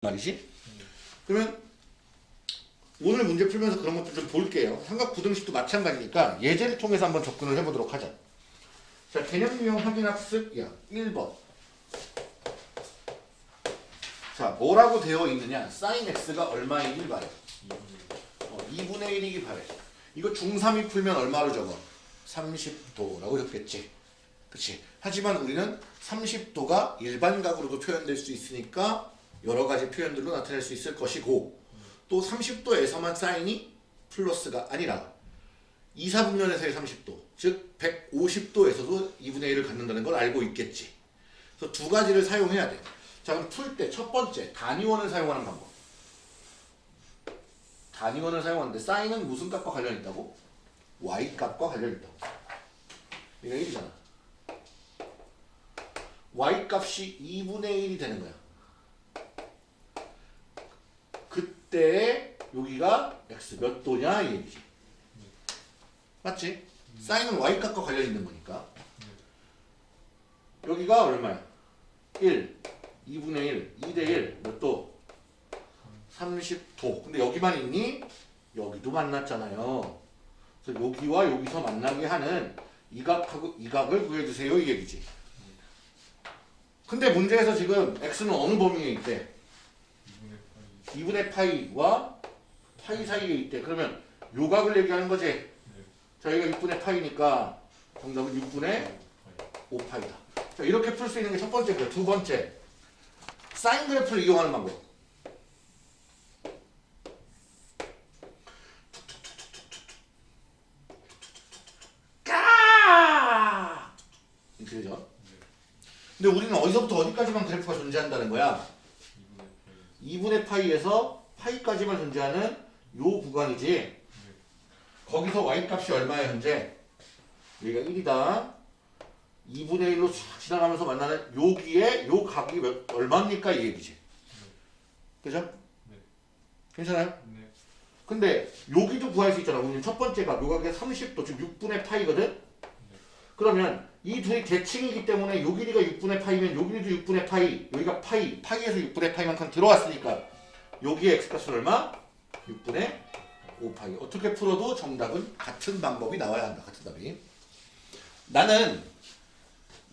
말이지? 그러면 오늘 문제 풀면서 그런 것도 좀 볼게요. 삼각 부등식도 마찬가지니까 예제를 통해서 한번 접근을 해보도록 하자. 자, 개념 유형 확인 학습 야 1번. 자, 뭐라고 되어 있느냐? sin x가 얼마이길 바래. 어, 2분의 1이기 바래. 이거 중3이 풀면 얼마로 적어? 30도라고 적겠지. 그치? 하지만 우리는 30도가 일반각으로도 표현될 수 있으니까 여러 가지 표현들로 나타낼 수 있을 것이고 또 30도에서만 사인이 플러스가 아니라 2, 4분면에서의 30도 즉 150도에서도 2분의 1을 갖는다는 걸 알고 있겠지 그래서 두 가지를 사용해야 돼 자 그럼 풀 때 첫 번째 단위원을 사용하는 방법 단위원을 사용하는데 사인은 무슨 값과 관련 있다고? y값과 관련 있다고 이거 1이잖아 y값이 2분의 1이 되는 거야 그때 여기가 x 몇 도냐 이 얘기지. 맞지? 사인은 y값과 관련 있는 거니까. 여기가 얼마야? 1, 2분의 1, 2대 1, 몇 도? 30도. 근데 여기만 있니? 여기도 만났잖아요. 그래서 여기와 여기서 만나게 하는 이 각하고 이 각을 구해주세요 이 얘기지. 근데 문제에서 지금 x는 어느 범위에 있대? 2분의 파이와 파이 사이에 있대. 그러면 요각을 얘기하는 거지. 자, 여기가 6분의 파이니까 정답은 6분의 5파이다. 자, 이렇게 풀 수 있는 게 첫 번째고요. 두 번째. 사인 그래프를 이용하는 방법. 까! 이렇게 되죠. 근데 우리는 어디서부터 어디까지만 그래프가 존재한다는 거야? 2분의 파이에서 파이까지만 존재하는 요 구간이지. 거기서 y값이 얼마야 현재? 여기가 1이다. 2분의 1로 쫙 지나가면서 만나는 여기에 요 각이 몇, 얼마입니까? 이 얘기지. 그죠? 네. 괜찮아요? 네. 근데 여기도 구할 수 있잖아. 우리는 첫 번째 각, 요 각이 30도, 즉 6분의 파이거든? 그러면 이 둘이 대칭이기 때문에 요 길이가 6분의 파이면 요 길이도 6분의 파이, 여기가 파이, 파이에서 6분의 파이만큼 들어왔으니까 여기에 x값은 얼마? 6분의 5파이. 어떻게 풀어도 정답은 같은 방법이 나와야 한다. 같은 답이. 나는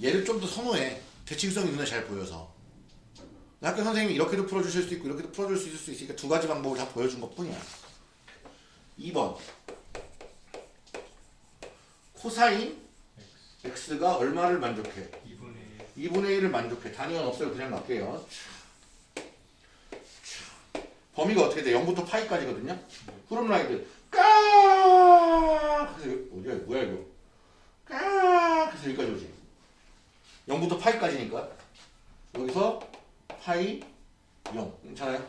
얘를 좀 더 선호해. 대칭성이 눈에 잘 보여서. 학교 선생님이 이렇게도 풀어주실 수 있고 이렇게도 풀어줄 수 있을 수 있으니까 두 가지 방법을 다 보여준 것 뿐이야. 2번 코사인 x가 얼마를 만족해? 2분의 2분의 1을 만족해. 단위원 없어요. 그냥 갈게요. 범위가 어떻게 돼? 0부터 파이까지거든요. 흐름 라인들 까 그래서 어디야? 뭐야 이거? 까 그래서 여기까지 오지. 0부터 파이까지니까 여기서 파이 0 괜찮아요?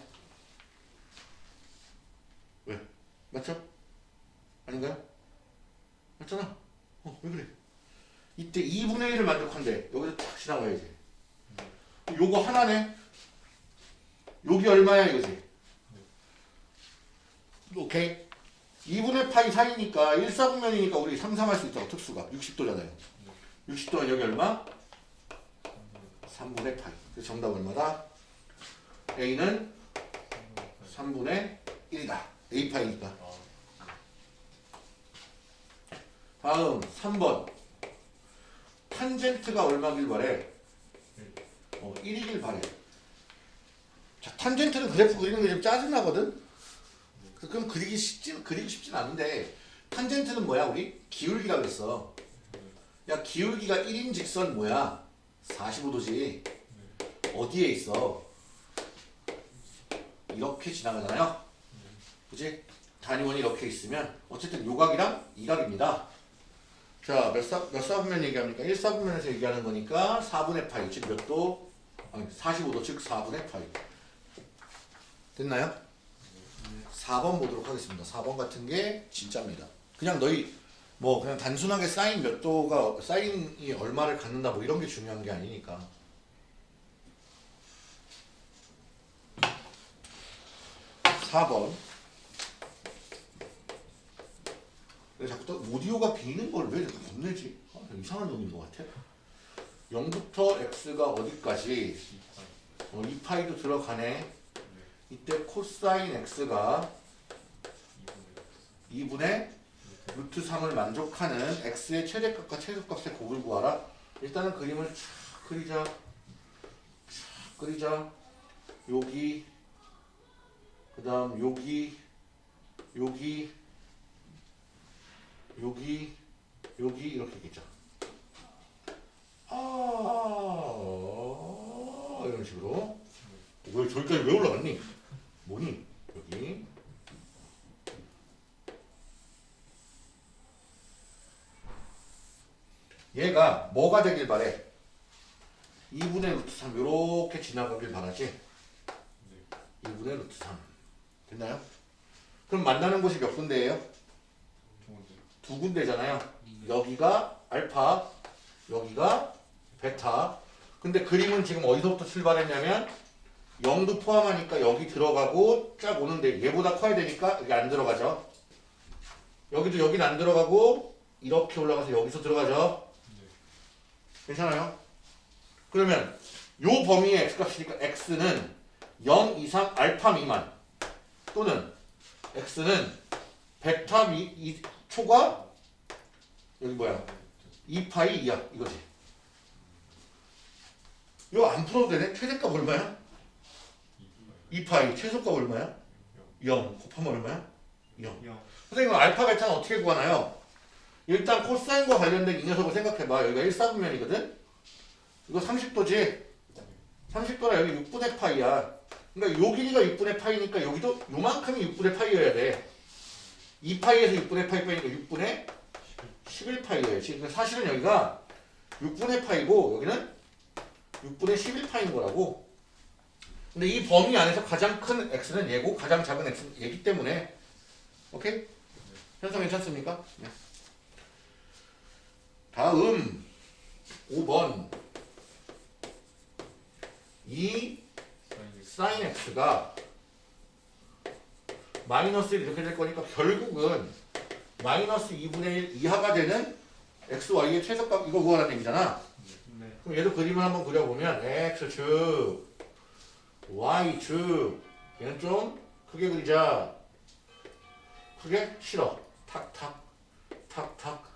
왜? 맞죠? 아닌가요? 맞잖아. 어, 왜 그래? 이때 2분의 1을 만족한대. 여기서 탁 지나가야지. 요거 하나네. 여기 얼마야 이거지? 오케이. 2분의 파이 사이니까 1, 4분면이니까 우리 상상할 수 있죠. 특수가. 60도잖아요. 60도는 여기 얼마? 3분의 파이. 그래서 정답 얼마다? A는 3분의 1이다. A 파이니까. 다음 3번. 탄젠트가 얼마길 바래? 어, 1이길 바래. 자, 탄젠트는 그래프 그리는 게 좀 짜증나거든? 그- 그럼 그리기 쉽진, 그리기 쉽진 않은데, 탄젠트는 뭐야, 우리? 기울기라 그랬어. 야, 기울기가 1인 직선 뭐야? 45도지. 어디에 있어? 이렇게 지나가잖아요? 그지? 단위원이 이렇게 있으면, 어쨌든 요각이랑 이각입니다. 자, 몇, 사, 몇 사분면 얘기합니까? 1사분면에서 얘기하는 거니까 4분의 파이, 즉 몇 도? 아니, 45도, 즉 4분의 파이. 됐나요? 4번 보도록 하겠습니다. 4번 같은 게 진짜입니다. 그냥 너희 뭐 그냥 단순하게 사인 몇 도가 사인이 얼마를 갖는다 뭐 이런 게 중요한 게 아니니까. 4번 근데 자꾸 또 오디오가 비는 걸왜 이렇게 겁내지? 아, 이상한 놈인 것 같아. 0부터 x가 어디까지? 어, 2파이도 들어가네. 이때 코사인 x가 2분의 루트 3을 만족하는 x의 최대값과 최소값의 곱을 구하라. 일단은 그림을 쫙 그리자. 쫙 그리자. 여기 그 다음 여기 여기 여기 여기 이렇게 있죠. 아 이런 식으로 왜 저기까지 왜 올라갔니? 뭐니? 여기 얘가 뭐가 되길 바래? 2분의 루트 3 이렇게 지나가길 바라지? 2분의 루트 3 됐나요? 그럼 만나는 곳이 몇 군데예요? 두 군데잖아요. 여기가 알파, 여기가 베타. 근데 그림은 지금 어디서부터 출발했냐면 0도 포함하니까 여기 들어가고 쫙 오는데 얘보다 커야 되니까 여기 안 들어가죠. 여기도 여기는 안 들어가고 이렇게 올라가서 여기서 들어가죠. 괜찮아요? 그러면 요 범위의 x값이니까 x는 0 이상 알파 미만 또는 x는 베타 미, 이, 초과 여기 뭐야? 2파이 이하 이거지. 이거 안 풀어도 되네? 최대값 얼마야? 2파이 최소값 얼마야? 0 곱하면 얼마야? 0 선생님 알파 베타는 어떻게 구하나요? 일단 코사인과 관련된 이 녀석을 생각해봐. 여기가 1사분면이거든? 이거 30도지? 30도라 여기 6분의 파이야. 그러니까 요 길이가 6분의 파이니까 여기도 요만큼이 6분의 파이여야 돼 2파이에서 6분의 파이 빼니까 6분의 11파이예요. 지금 사실은 여기가 6분의 파이고 여기는 6분의 11파인 거라고. 근데 이 범위 안에서 가장 큰 x는 얘고 가장 작은 x는 얘기 때문에 오케이? 현상 괜찮습니까? 네. 다음 5번 이 sin x가 마이너스 1 이렇게 될 거니까 결국은 마이너스 2분의 1 이하가 되는 x, y의 최소값 이거 구하라는 얘기잖아. 그럼 얘도 그림을 한번 그려보면 x축, y축 얘는 좀 크게 그리자. 크게 싫어. 탁탁, 탁탁,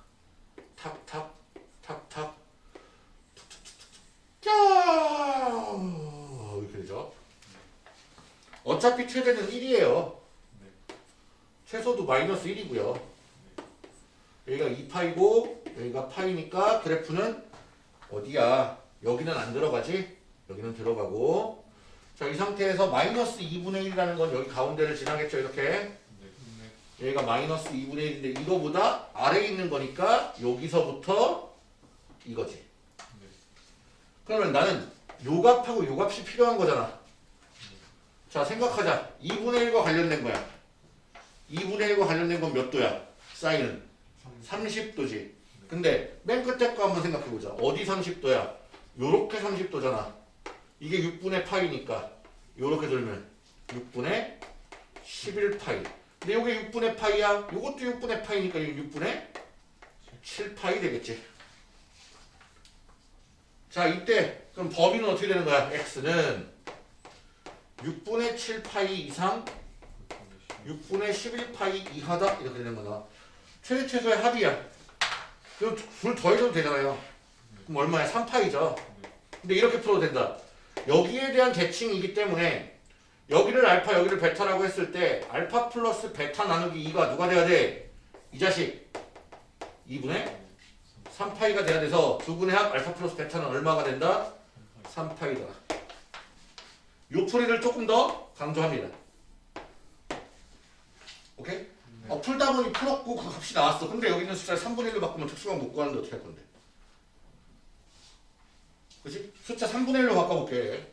탁탁, 탁탁, 짜 이렇게 되죠. 어차피 최대는 1이에요. 최소도 마이너스 1이고요. 여기가 2파이고 여기가 파이니까 그래프는 어디야? 여기는 안 들어가지? 여기는 들어가고. 자 이 상태에서 마이너스 2분의 1이라는 건 여기 가운데를 지나겠죠 이렇게? 여기가 마이너스 2분의 1인데 이거보다 아래에 있는 거니까 여기서부터 이거지. 그러면 나는 요 값하고 요 값이 필요한 거잖아. 자 생각하자. 2분의 1과 관련된 거야 2분의 1과 관련된 건 몇 도야? 사인은 30도지. 근데 맨 끝에 거 한번 생각해보자. 어디 30도야? 요렇게 30도잖아. 이게 6분의 파이니까 요렇게 돌면 6분의 11파이. 근데 요게 6분의 파이야. 요것도 6분의 파이니까 이게 6분의 7파이 되겠지. 자 이때 그럼 범위는 어떻게 되는 거야? x는 6분의 7파이 이상 6분의 11파이 이하다 이렇게 되는 거다. 최대 최소의 합이야. 둘 더해도 되잖아요. 그럼 얼마야? 3파이죠. 근데 이렇게 풀어도 된다. 여기에 대한 대칭이기 때문에 여기를 알파 여기를 베타라고 했을 때 알파 플러스 베타 나누기 2가 누가 돼야 돼? 이 자식 2분의 3파이가 돼야 돼서 두 근의 합 알파 플러스 베타는 얼마가 된다? 3파이다. 요 풀이를 조금 더 강조합니다. 오케이? 어, 풀다 보니 풀었고 그 값이 나왔어. 근데 여기 있는 숫자를 3분의 1로 바꾸면 특수가 못 구하는데 어떻게 할 건데? 그치? 숫자 3분의 1로 바꿔볼게.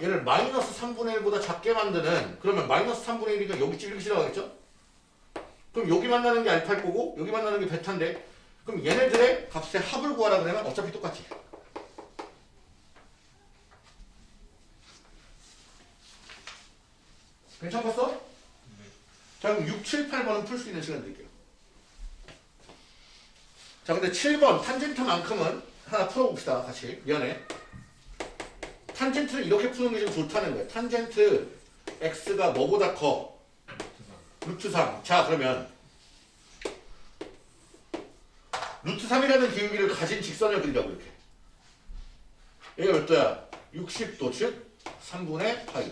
얘를 마이너스 3분의 1보다 작게 만드는 그러면 마이너스 3분의 1이니까 여기 찔리기 지나가겠죠? 그럼 여기 만나는 게 알파일 거고 여기 만나는 게 베타인데 그럼 얘네들의 값의 합을 구하라 그러면 어차피 똑같지. 괜찮겠어? 자 그럼 6, 7, 8번은 풀 수 있는 시간 드릴게요. 자 근데 7번 탄젠트만큼은 하나 풀어봅시다 같이. 미안해. 탄젠트를 이렇게 푸는 게 좀 좋다는 거야 탄젠트 x가 뭐보다 커? 루트 3. 자 그러면 루트 3이라는 기울기를 가진 직선을 그리라고 이렇게. 얘가 몇 도야? 60도 즉 3분의 파이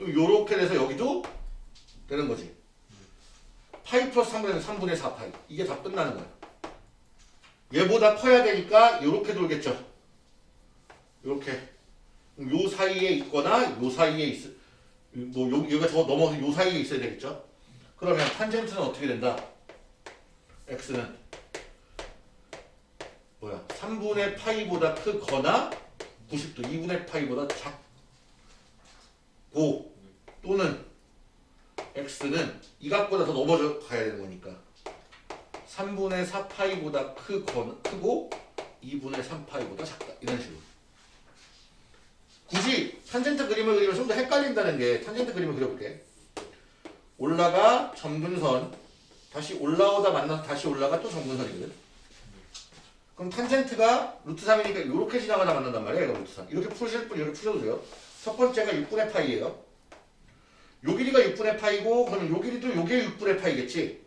요렇게 돼서 여기도 되는 거지. 파이 플러스 3분의 3분의 4 파이. 이게 다 끝나는 거야. 얘보다 커야 되니까 요렇게 돌겠죠. 요렇게. 요 사이에 있거나 요 사이에 있뭐 요, 여기가 더 넘어서 요 사이에 있어야 되겠죠? 그러면 탄젠트는 어떻게 된다? X는 뭐야? 3분의 파이보다 크거나 90도 2분의 파이보다 작고 또는 x는 이 값보다 더 넘어져 가야 되는 거니까. 3분의 4파이보다 크거나, 크고 2분의 3파이보다 작다. 이런 식으로. 굳이 탄젠트 그림을 그리면 좀 더 헷갈린다는 게 탄젠트 그림을 그려볼게. 올라가 점근선 다시 올라오다 만나서 다시 올라가 또 점근선이거든. 그럼 탄젠트가 루트 3이니까 이렇게 지나가다 만난단 이거 루트 3 이렇게 푸실 분 이렇게 푸셔도 돼요. 첫 번째가 6분의 파이예요 요 길이가 6분의 파이고 그러면 요 길이도 요게 6분의 파이겠지?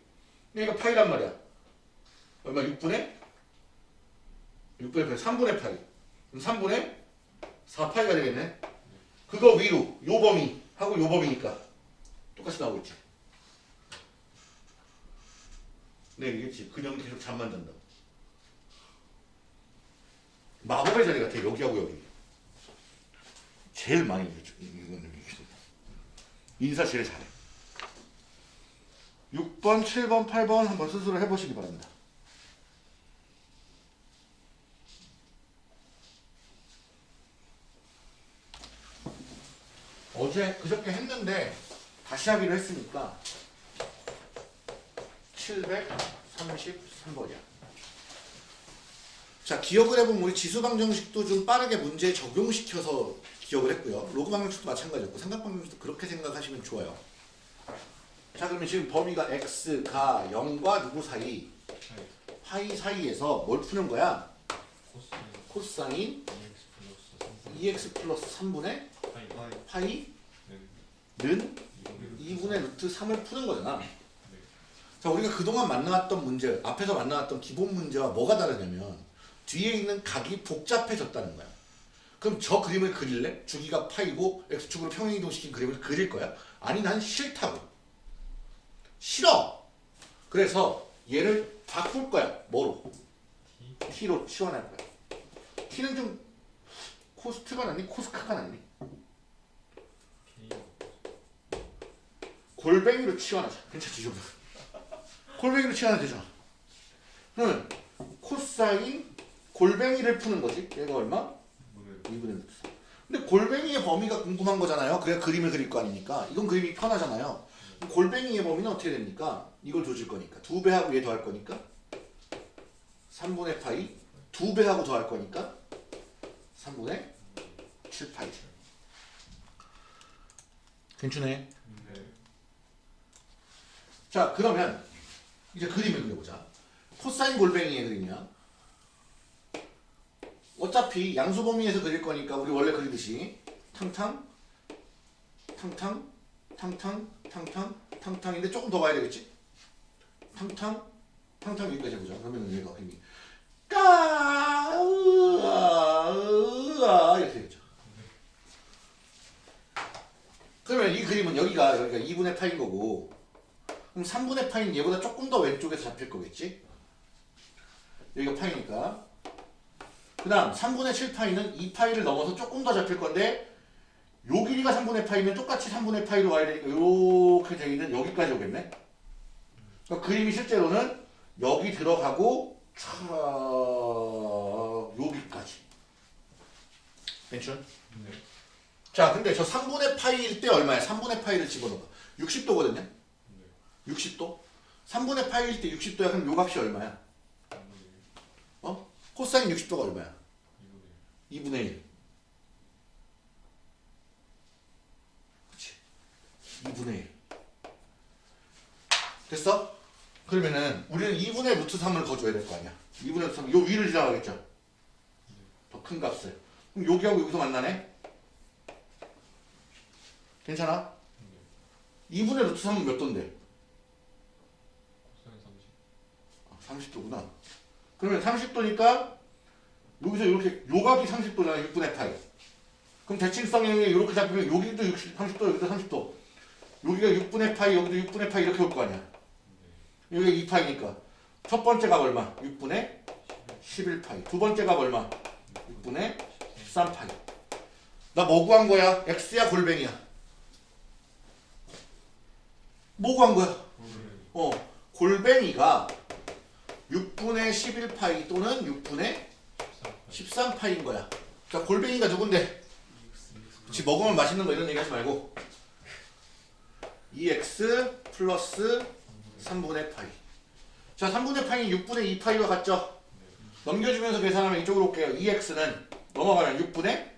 그러니까 파이란 말이야. 얼마? 6분의? 6분의 파이. 3분의 파이. 그럼 3분의 4파이가 되겠네. 그거 위로 요 범위 하고 요 범위니까 똑같이 나오고 있지. 네 이겠지? 그냥 계속 잠만 잔다 마법의 자리 같아 여기하고 여기. 제일 많이 이거는 인사 제일 잘해. 6번, 7번, 8번 한번 스스로 해보시기 바랍니다. 어제 그저께 했는데 다시 하기로 했으니까 733번이야 자 기억을 해보면 우리 지수방정식도 좀 빠르게 문제에 적용시켜서 기억을 했고요. 로그 방정식도 마찬가지였고 삼각 방정식도 그렇게 생각하시면 좋아요. 자 그러면 지금 범위가 x가 0과 누구 사이? 파이 사이에서 뭘 푸는 거야? 코사인 EX 2x 플러스 플러스 3분의 파이 파이는 는 2분의 루트 3을 푸는 거잖아. 자 우리가 그동안 만나왔던 문제 앞에서 만나왔던 기본 문제와 뭐가 다르냐면 뒤에 있는 각이 복잡해졌다는 거야 그럼 저 그림을 그릴래? 주기가 파이고 x축으로 평행이동시킨 그림을 그릴 거야? 아니 난 싫다고 싫어 그래서 얘를 바꿀 거야 뭐로? t로 치환할 거야 t는 좀 코스트가 낫니? 코스카가 낫니? 골뱅이로 치환하자 괜찮지 이 정도 골뱅이로 치환하면 되잖아 그러면 코사인 골뱅이를 푸는 거지. 얘가 얼마? 2분의 루트 3 근데 골뱅이의 범위가 궁금한 거잖아요. 그래야 그림을 그릴 거 아닙니까? 이건 그림이 편하잖아요. 골뱅이의 범위는 어떻게 됩니까? 이걸 조질 거니까. 두 배하고 얘 더할 거니까? 3분의 파이 두 배하고 더할 거니까? 3분의 7파이. 괜찮네. 자 그러면 이제 그림을 그려보자. 코사인 골뱅이의 그림이야 어차피 양수 범위에서 그릴 거니까 우리 원래 그리듯이. 탕탕 탕탕 탕탕 탕탕 탕탕인데 조금 더 가야 되겠지? 탕탕 탕탕 여기까지 해보자. 그러면 얘가 힘이 까 으아 으아 이렇게 되겠죠. 그러면 이 그림은 여기가 여기가 2분의 파인 거고 그럼 3분의 파이는 얘보다 조금 더 왼쪽에서 잡힐 거겠지? 여기가 파이니까. 그 다음 3분의 7파이는 2파이를 넘어서 조금 더 잡힐 건데 요 길이가 3분의 파이면 똑같이 3분의 파이로 와야 되니까 이렇게 돼 있는 여기까지 오겠네? 그러니까 그림이 실제로는 여기 들어가고 차 여기까지. 괜찮? 자 근데 저 3분의 파이일 때 얼마야? 3분의 파이를 집어넣어봐. 60도거든요? 60도? 3분의 파이일 때 60도야. 그럼 요 값이 얼마야? 어? 코사인 60도가 얼마야? 2분의 1. 그치? 2분의 1. 됐어? 그러면은 우리는 2분의 루트 3을 거줘야 될 거 아니야. 2분의 루트 3. 요 위를 지나가겠죠. 더 큰 값을. 그럼 여기하고 여기서 만나네. 괜찮아? 2분의 루트 3은 몇 도인데? 코사인 30 30도구나. 그러면 30도니까 여기서 이렇게 요각이 30도잖아. 6분의 파이. 그럼 대칭성이 이렇게 잡히면 여기도 60, 30도, 여기도 30도. 여기가 6분의 파이, 여기도 6분의 파이 이렇게 올 거 아니야. 여기가 2파이니까. 첫 번째 값 얼마? 6분의 11파이. 두 번째 값 얼마? 6분의 13파이. 나 뭐 구한 거야? x야 골뱅이야? 뭐 구한 거야? 어, 골뱅이가 6분의 11파이 또는 6분의 13파이인 거야. 자, 골뱅이가 누군데? 그치, 먹으면 맛있는 거 이런 얘기 하지 말고 2x 플러스 3분의 파이. 자, 3분의 파이는 6분의 2파이와 같죠? 넘겨주면서 계산하면 이쪽으로 올게요. 2x는 넘어가면 6분의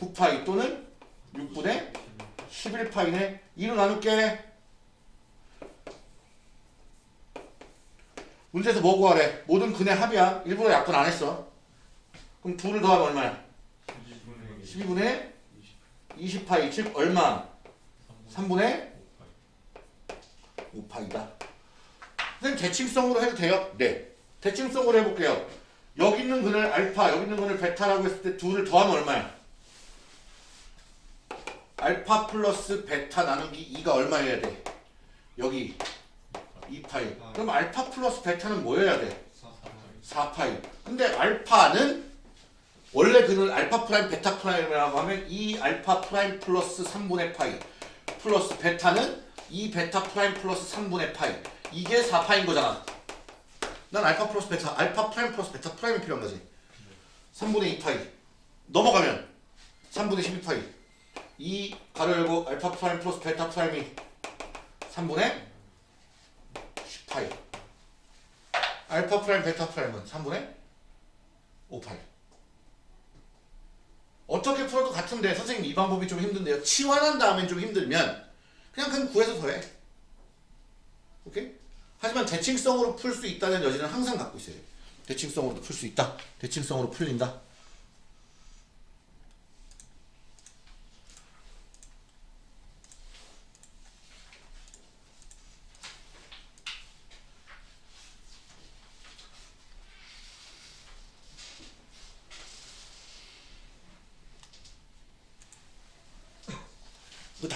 9파이 또는 6분의 11파이네. 2로 나눌게. 문제에서 뭐 구하래? 모든 근의 합이야. 일부러 약분 안 했어. 그럼 2를 더하면 얼마야? 12분의 20파이 즉 얼마? 3분의 5파이다. 선생님 대칭성으로 해도 돼요? 네. 대칭성으로 해볼게요. 여기 있는 근을 알파, 여기 있는 근을 베타라고 했을 때 둘을 더하면 얼마야? 알파 플러스 베타 나누기 2가 얼마여야 돼? 여기 2파이. 그럼 알파 플러스 베타는 뭐여야 돼? 4파이. 근데 알파는 원래 근은 알파 프라임 베타 프라임이라고 하면 2 알파 프라임 플러스 3분의 파이 플러스 베타는 2 베타 프라임 플러스 3분의 파이 이게 4파인 거잖아. 난 알파 플러스 베타 알파 프라임 플러스 베타 프라임이 필요한 거지. 3분의 2파이 넘어가면 3분의 12파이 2 가로 열고 알파 프라임 플러스 베타 프라임이 3분의 10 파이 알파 프라임 베타 프라임은 3분의 5 파이 어떻게 풀어도 같은데 선생님 이 방법이 좀 힘든데요. 치환한 다음엔 좀 힘들면 그냥 그냥 구해서 더해. 오케이? 하지만 대칭성으로 풀 수 있다는 여지는 항상 갖고 있어야 돼. 대칭성으로도 풀 수 있다. 대칭성으로 풀린다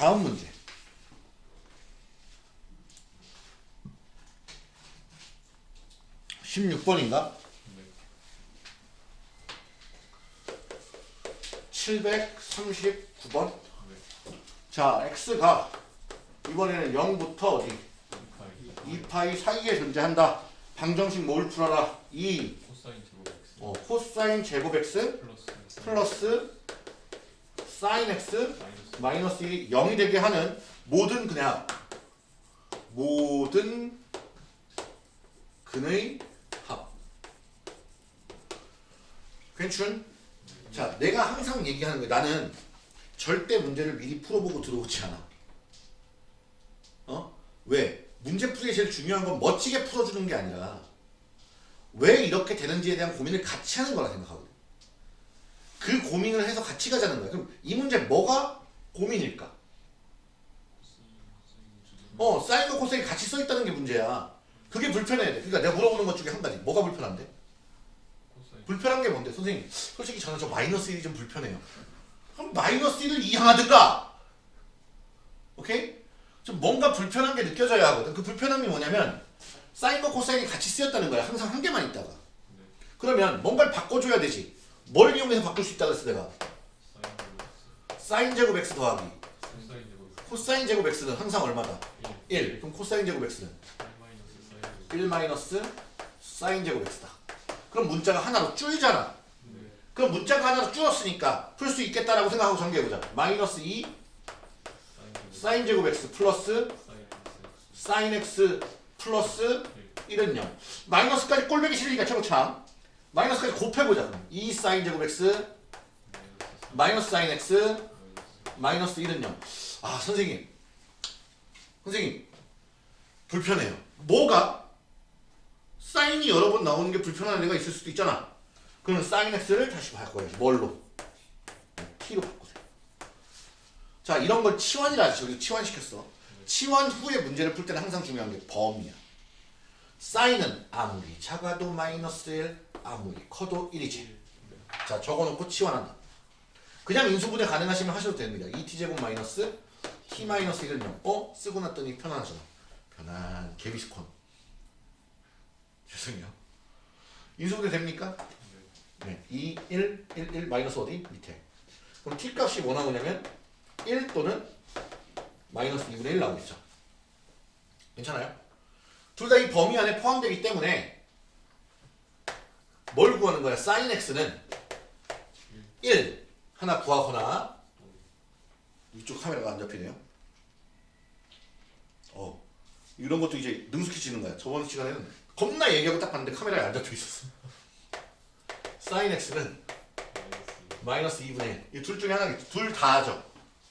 다음 문제. 십육 번인가? 칠백삼십구 번. 자, x가 이번에는 0부터 어디? 2파이 사이에 존재한다. 방정식 뭘 풀어라? 2 코사인 제곱 x 어, 코사인 제곱 x 플러스 플러스 사인 x 마이너스 마이너스 1이 0이 되게 하는 모든 그냥 모든 근의 합. 괜춘? 자, 내가 항상 얘기하는 거야. 나는 절대 문제를 미리 풀어보고 들어오지 않아. 어? 왜? 문제 풀이에 제일 중요한 건 멋지게 풀어주는 게 아니라 왜 이렇게 되는지에 대한 고민을 같이 하는 거라 생각하거든. 그 고민을 해서 같이 가자는 거야. 그럼 이 문제 뭐가 고민일까? 어, 사인과 코사인이 같이 써 있다는 게 문제야. 그게 불편해야 돼. 그러니까 내가 물어보는 것 중에 한 가지. 뭐가 불편한데? 코사인 불편한 게 뭔데? 선생님, 솔직히 저는 저 마이너스 1이 좀 불편해요. 그럼 마이너스 1을 이항하든가! 오케이? 좀 뭔가 불편한 게 느껴져야 하거든. 그 불편함이 뭐냐면 사인과 코사인이 같이 쓰였다는 거야. 항상 한 개만 있다가. 그러면 뭔가를 바꿔줘야 되지. 뭘 이용해서 바꿀 수 있다 그랬어 내가. 사인 제곱 x 더하기 코사인 제곱 x x는 항상 얼마다? 1 1. 그럼 코사인 제곱 x는 1 마이너스 사인 제곱 1 마이너스 사인 제곱 x다. 그럼 문자가 하나로 줄잖아. 네 그럼 문자가 하나로 줄었으니까 풀 수 있겠다라고 생각하고 전개해보자. 마이너스 2 사인 제곱 x 플러스 사인 x 플러스 1은 0. 마이너스까지 꼴배기 싫으니까 최고참. 마이너스까지 곱해보자. 그럼 2 사인 제곱 x 마이너스 사인 x 마이너스 1은 0. 아 선생님. 선생님. 불편해요. 뭐가? 표현이 여러 번 나오는 게 불편한 애가 있을 수도 있잖아. 그러면 sin x를 다시 바꿔야지. 뭘로? t로 바꾸세요. 자, 이런 걸 치환이라. 여기 치환시켰어. 치환 후에 문제를 풀 때는 항상 중요한 게 범위야. 사인은 아무리 작아도 마이너스 1, 아무리 커도 1이지. 자, 적어놓고 치환한다. 그냥 인수분해 가능하시면 하셔도 됩니다. 2t제곱 마이너스 t 마이너스 1을 명. 어? 쓰고 났더니 편안하잖아. 편안. 개비스콘. 죄송해요. 인수분해 됩니까? 네. 2, 1, 1, 1 마이너스 어디? 밑에. 그럼 t 값이 뭐 나오냐면 1 또는 마이너스 2분의 1 나오겠죠. 괜찮아요? 둘 다 이 범위 안에 포함되기 때문에 뭘 구하는 거야? sin x는 1 하나 구하거나 이쪽 카메라가 안 잡히네요. 어 이런 것도 이제 능숙해지는 거야. 저번 시간에는 겁나 얘기하고 딱 봤는데 카메라에 안 잡혀 있었어. sin x는 마이너스 2분의 1. 이 둘 중에 하나겠지. 둘 다죠.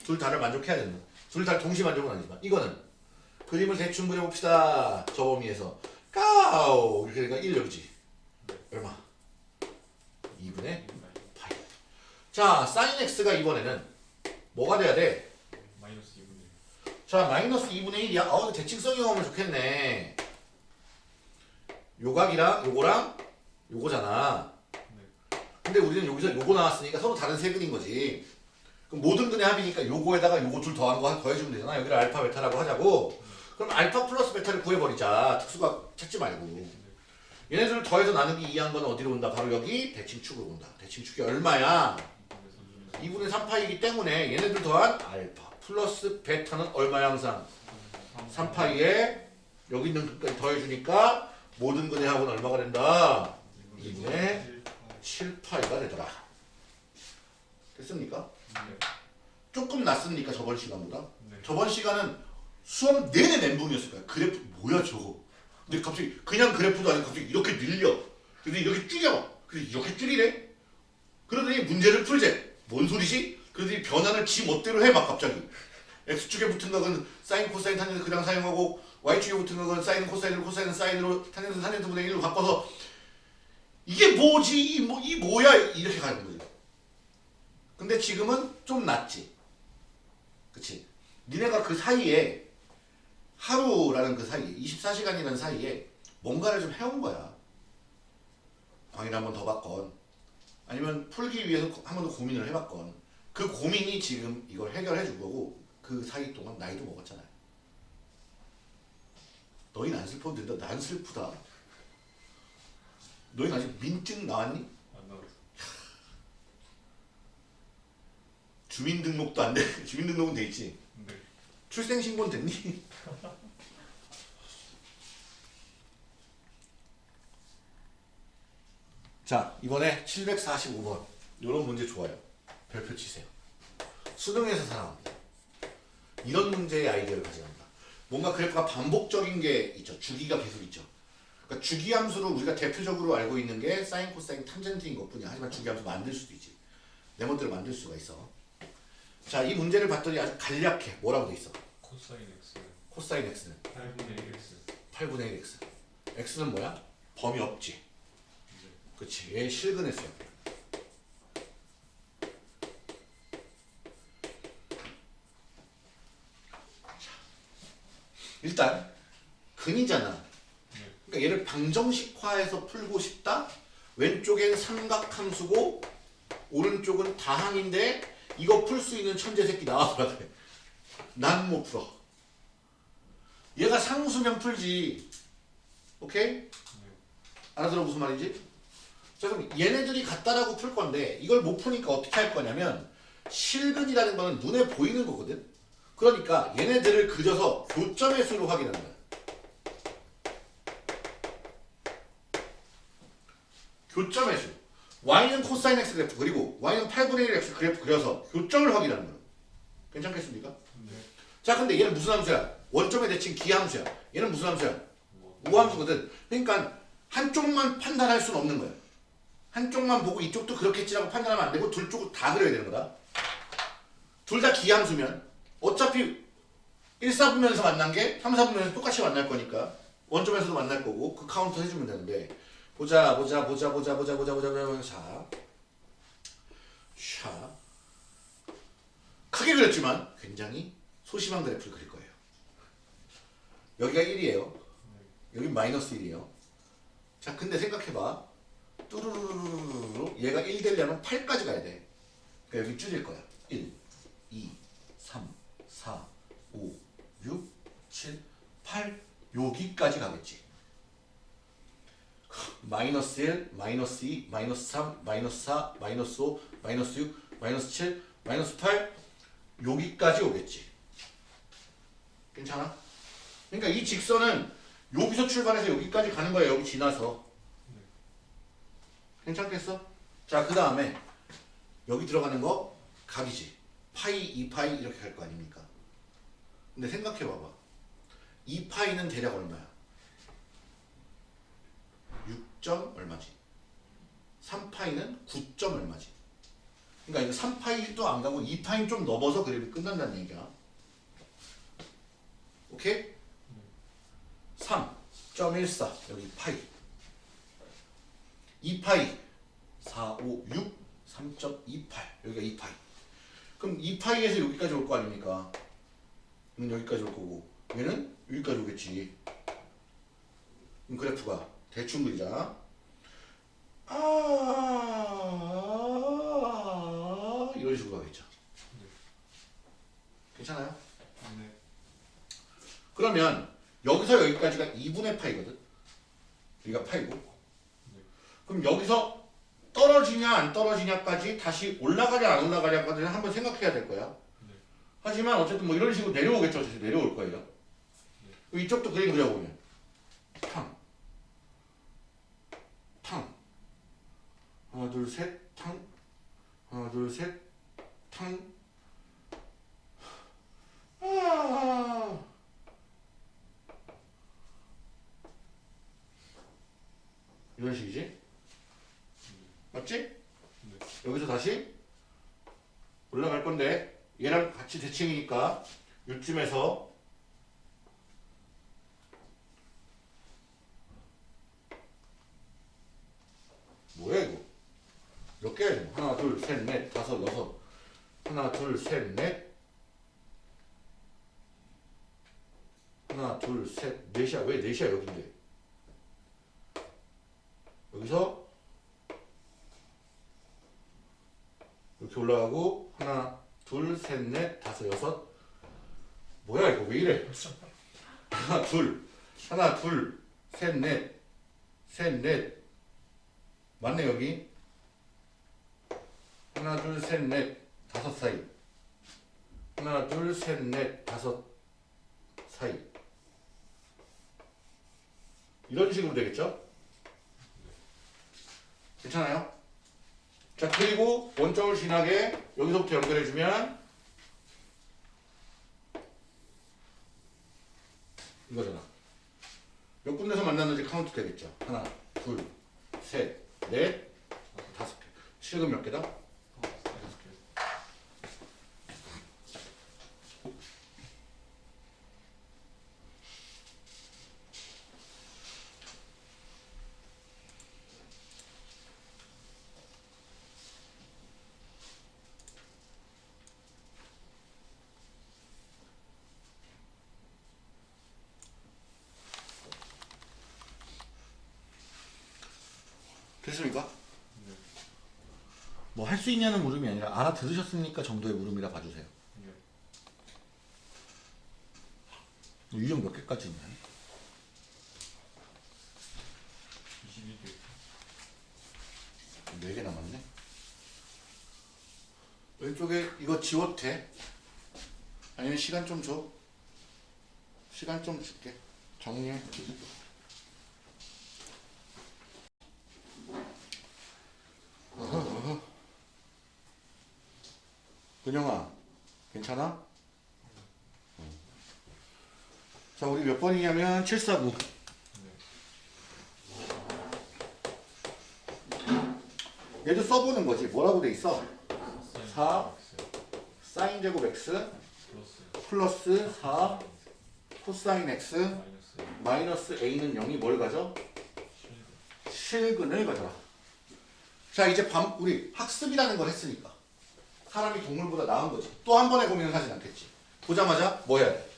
둘 다를 만족해야 된다. 둘다 동시 만족은 아니지만 이거는 그림을 대충 그려봅시다. 저 범위에서 까우 이렇게 되니까 1 여기지. 얼마? 2분의 파이. 자, sin x가 이번에는 뭐가 돼야 돼? 마이너스 2분의 자, 마이너스 2분의 1이야. 어, 대칭성이 오면 좋겠네. 요각이랑 요거랑 요거잖아. 근데 우리는 여기서 요거 나왔으니까 서로 다른 세 근인 거지. 그럼 모든 근의 합이니까 요거에다가 요거 둘 더한 거 한- 더해주면 되잖아. 여기를 알파 베타라고 하자고. 그럼 알파 플러스 베타를 구해버리자. 특수각 찾지 말고. 얘네들을 더해서 나누기 2한 건 어디로 온다? 바로 여기 대칭축으로 온다. 대칭축이 얼마야? 2분의 3파이기 때문에 얘네들 더한 알파 플러스 베타는 얼마야 항상? 3파이에 여기 있는 근까지 더해주니까 모든 합은 얼마가 된다? 2분의 7파이가 되더라. 됐습니까? 조금 낫습니까 저번 시간보다? 저번 시간은 수업 내내 멘붕이었을 거야. 그래프 뭐야 저거? 근데 갑자기 그냥 그래프도 아니고 갑자기 이렇게 늘려. 근데 이렇게 줄여. 근데 이렇게 줄이래. 그러더니 문제를 풀재. 뭔 소리지? 그러더니 변환을 지 멋대로 해 막 갑자기. x축에 붙은 각은 사인 코사인 탄젠트 그냥 사용하고 y축에 붙은 각은 사인 코사인으로 코사인은 사인으로 탄젠트 탄젠트 분의 1로 바꿔서 이게 뭐지? 이, 뭐, 이 뭐야? 이렇게 가는 거지. 근데 지금은 좀 낫지. 그치? 니네가 그 사이에 하루라는 그 사이에 24시간이라는 사이에 뭔가를 좀 해온 거야. 방해를 한번더 받건 아니면 풀기 위해서 한 번 더 고민을 해봤건 그 고민이 지금 이걸 해결해 준 거고 그 사이 동안 나이도 먹었잖아요. 너희는 안 슬퍼도 된다. 난 슬프다. 너희는 아직 민증 나왔니? 안 나왔어 주민등록도 안 돼. 주민등록은 돼 있지. 네 출생신고는 됐니? 자 이번에 745번. 이런 문제 좋아요. 별표 치세요. 수능에서 사랑합니다. 이런 문제의 아이디어를 가져갑니다. 뭔가 그래프가 반복적인 게 있죠. 주기가 계속 있죠. 그러니까 주기함수로 우리가 대표적으로 알고 있는 게 사인 코사인 탄젠트인 것뿐이야. 하지만 주기함수 만들 수도 있지. 내 멋대로 만들 수가 있어. 자 이 문제를 봤더니 아주 간략해. 뭐라고 돼 있어? 코사인 x. 코사인 x는? 8분의 1x 8분의 1 x. X는 뭐야? 범위 없지 그치 얘 실근했어요 일단 근이잖아 그러니까 얘를 방정식화해서 풀고 싶다 왼쪽엔 삼각함수고 오른쪽은 다항인데 이거 풀 수 있는 천재 새끼 나와보라 그래 난 못 풀어 얘가 상수면 풀지. 오케이? 알아들어 무슨 말인지? 자 그럼 얘네들이 같다라고 풀 건데 이걸 못 푸니까 어떻게 할 거냐면 실근이라는 거는 눈에 보이는 거거든. 그러니까 얘네들을 그려서 교점의 수로 확인하는 거야. 교점의 수. y는 코사인 x 그래프 그리고 y는 8분의 1 x 그래프 그려서 교점을 확인하는 거야. 괜찮겠습니까? 네 자 근데 얘는 무슨 함수야? 원점의 대칭 기함수야. 얘는 무슨 함수야? 뭐, 우함수거든. 그러니까 한쪽만 판단할 수는 없는 거야. 한쪽만 보고 이쪽도 그렇겠지라고 판단하면 안 되고 두 쪽을 다 그려야 되는 거다. 둘 다 기함수면 어차피 1사분면에서 만난 게 3사분면에서 똑같이 만날 거니까 원점에서도 만날 거고 그 카운트 해주면 되는데 보자 보자 보자 보자 보자 보자 보자 보자 자 자. 크게 그렸지만 굉장히 소심한 그래프를 그릴 거예요. 여기가 1이에요. 여기 마이너스 1이에요. 자 근데 생각해봐. 뚜루루루루루 얘가 1 되려면 8까지 가야 돼. 그러니까 여기 줄일 거야. 1, 2, 3, 4, 5, 6, 7, 8 여기까지 가겠지. 마이너스 1, 마이너스 2, 마이너스 3, 마이너스 4, 마이너스 5, 마이너스 6, 마이너스 7, 마이너스 8 여기까지 오겠지. 괜찮아? 그러니까 이 직선은 여기서 출발해서 여기까지 가는 거야. 여기 지나서. 괜찮겠어? 자, 그 다음에 여기 들어가는 거 각이지. 파이, 2파이 이렇게 갈 거 아닙니까? 근데 생각해 봐봐. 2파이는 대략 얼마야? 6점 얼마지? 3파이는 9점 얼마지? 그러니까 이거 3파이도 안 가고 2파이 좀 넘어서 그래도 끝난다는 얘기야. 오케이? 3.14 여기 파이 2파이 4, 5, 6 3.28 여기가 2파이 그럼 2파이에서 여기까지 올 거 아닙니까? 얘는 여기까지 올 거고 얘는 여기까지 오겠지 그럼 그래프가 대충 그리자 아 이런 식으로 가겠죠 괜찮아요? 네. 그러면 여기서 여기까지가 2분의 파이거든. 여기가 파이고. 그럼 여기서 떨어지냐 안 떨어지냐까지 다시 올라가냐 안 올라가냐까지는 한번 생각해야 될 거야. 네. 하지만 어쨌든 뭐 이런 식으로 내려오겠죠. 어쨌든 내려올 거예요. 이쪽도 그림 그려보면 탕, 탕, 하나 둘 셋, 탕, 하나 둘 셋, 탕. 아. 이런 식이지? 맞지? 네. 여기서 다시 올라갈 건데 얘랑 같이 대칭이니까 요쯤에서 뭐야 이거? 몇 개야 이거? 하나 둘 셋 넷 다섯 여섯. 하나 둘 셋 넷. 하나 둘 셋 넷이야. 왜 넷이야 여긴데? 여기서 이렇게 올라가고 하나 둘 셋 넷 다섯 여섯. 뭐야 이거 왜 이래? 하나 둘. 하나 둘 셋 넷. 셋 넷. 맞네 여기? 하나 둘 셋 넷. 다섯 사이. 하나 둘 셋 넷. 다섯 사이. 이런 식으로 되겠죠? 괜찮아요? 자 그리고 원점을 지나게 여기서부터 연결해주면 이거잖아. 몇 군데서 만났는지 카운트 되겠죠? 하나 둘셋넷 다섯 개. 실금 몇 개다? 다섯 개. 됐습니까? 네. 뭐할 수 있냐는 물음이 아니라 알아들으셨습니까 정도의 물음이라 봐주세요 네. 뭐 유형 몇 개까지 있냐 22개. 4개 남았네. 왼쪽에 이거 지워도 돼? 아니면 시간 좀 줘? 시간 좀 줄게. 정리해. 어허, 어허. 은영아, 괜찮아? 응. 자, 번이냐면 749. 네. 얘도 써보는 거지. 뭐라고 돼 있어? 사. X. 사인 제곱 x 플러스. 플러스 4 코사인 x 마이너스. a는 0이 뭘 가져? 실근. 실근을 가져라. 자 이제 밤 우리 학습이라는 걸 했으니까 사람이 동물보다 나은 거지. 또 한 번에 고민을 하진 않겠지. 보자마자 뭐 해야 돼?